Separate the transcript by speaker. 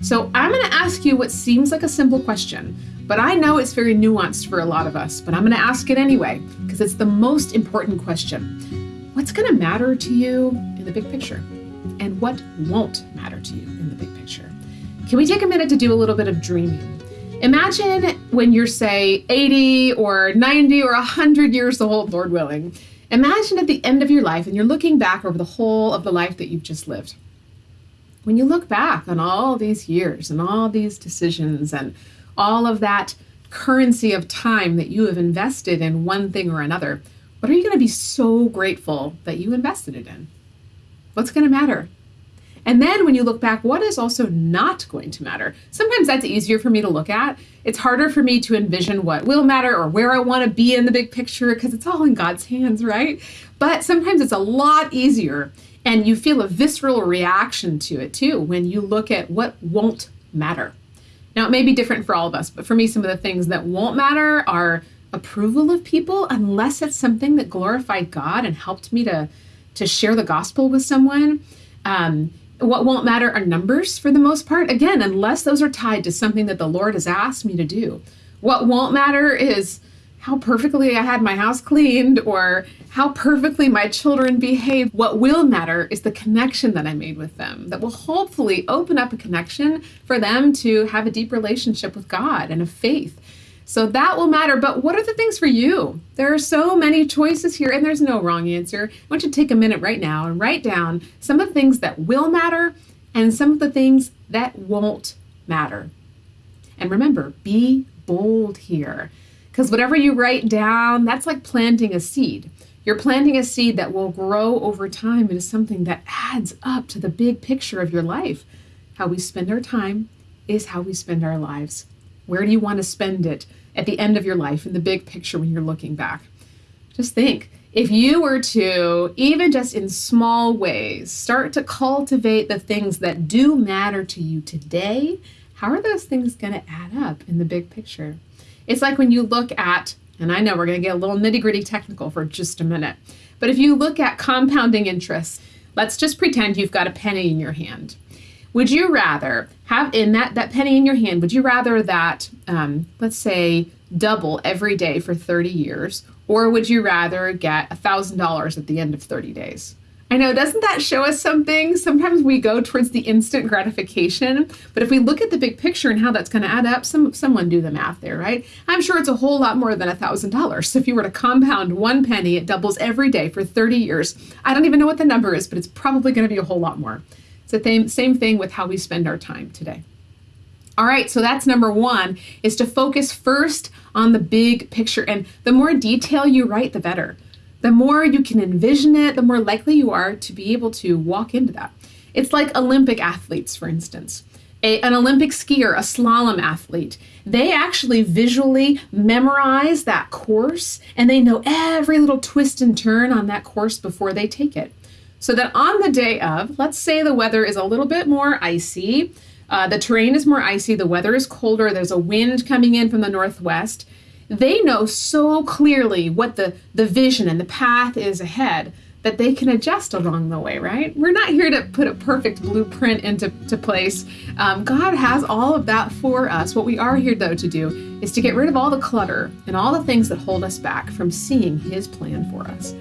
Speaker 1: So I'm going to ask you what seems like a simple question, but I know it's very nuanced for a lot of us, but I'm going to ask it anyway because it's the most important question. What's going to matter to you in the big picture? And what won't matter to you in the big picture? Can we take a minute to do a little bit of dreaming? Imagine when you're, say, 80 or 90 or 100 years old, Lord willing. Imagine at the end of your life and you're looking back over the whole of the life that you've just lived. When you look back on all these years and all these decisions and all of that currency of time that you have invested in one thing or another, what are you going to be so grateful that you invested it in? What's going to matter? And then when you look back, what is also not going to matter? Sometimes that's easier for me to look at. It's harder for me to envision what will matter or where I want to be in the big picture because it's all in God's hands, right? But sometimes it's a lot easier and you feel a visceral reaction to it too when you look at what won't matter. Now, it may be different for all of us, but for me, some of the things that won't matter are approval of people unless it's something that glorified God and helped me to, to share the gospel with someone. Um, what won't matter are numbers for the most part, again, unless those are tied to something that the Lord has asked me to do. What won't matter is how perfectly I had my house cleaned or how perfectly my children behaved. What will matter is the connection that I made with them, that will hopefully open up a connection for them to have a deep relationship with God and a faith. So that will matter. But what are the things for you? There are so many choices here, and there's no wrong answer. I want you to take a minute right now and write down some of the things that will matter and some of the things that won't matter. And remember, be bold here. Because whatever you write down, that's like planting a seed. You're planting a seed that will grow over time into something that adds up to the big picture of your life. How we spend our time is how we spend our lives. Where do you want to spend it at the end of your life in the big picture when you're looking back? Just think if you were to, even just in small ways, start to cultivate the things that do matter to you today, how are those things going to add up in the big picture? It's like when you look at, and I know we're going to get a little nitty gritty technical for just a minute, but if you look at compounding interest, let's just pretend you've got a penny in your hand. Would you rather have in that that penny in your hand? Would you rather that, um, let's say, double every day for 30 years, or would you rather get a thousand dollars at the end of 30 days? I know, doesn't that show us something? Sometimes we go towards the instant gratification, but if we look at the big picture and how that's going to add up, some someone do the math there, right? I'm sure it's a whole lot more than a thousand dollars. So if you were to compound one penny, it doubles every day for 30 years. I don't even know what the number is, but it's probably going to be a whole lot more. It's the same same thing with how we spend our time today. All right, so that's number one, is to focus first on the big picture. And the more detail you write, the better. The more you can envision it, the more likely you are to be able to walk into that. It's like Olympic athletes, for instance. A, an Olympic skier, a slalom athlete, they actually visually memorize that course and they know every little twist and turn on that course before they take it so that on the day of, let's say the weather is a little bit more icy, uh, the terrain is more icy, the weather is colder, there's a wind coming in from the northwest. They know so clearly what the, the vision and the path is ahead that they can adjust along the way, right? We're not here to put a perfect blueprint into to place. Um, God has all of that for us. What we are here, though, to do is to get rid of all the clutter and all the things that hold us back from seeing His plan for us.